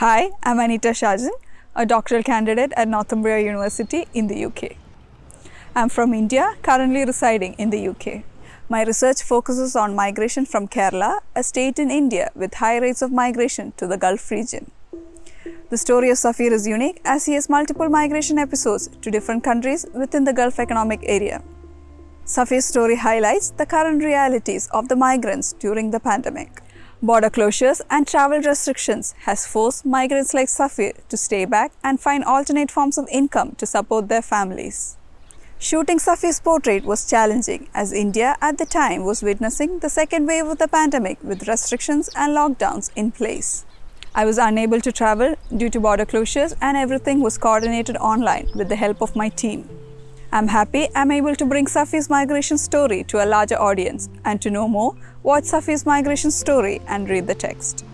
Hi, I'm Anita Shajan, a doctoral candidate at Northumbria University in the UK. I'm from India, currently residing in the UK. My research focuses on migration from Kerala, a state in India with high rates of migration to the Gulf region. The story of Safir is unique as he has multiple migration episodes to different countries within the Gulf Economic Area. Safir's story highlights the current realities of the migrants during the pandemic. Border closures and travel restrictions has forced migrants like Safir to stay back and find alternate forms of income to support their families. Shooting Safir's portrait was challenging as India at the time was witnessing the second wave of the pandemic with restrictions and lockdowns in place. I was unable to travel due to border closures and everything was coordinated online with the help of my team. I'm happy I'm able to bring Safi's migration story to a larger audience and to know more, watch Safi's migration story and read the text.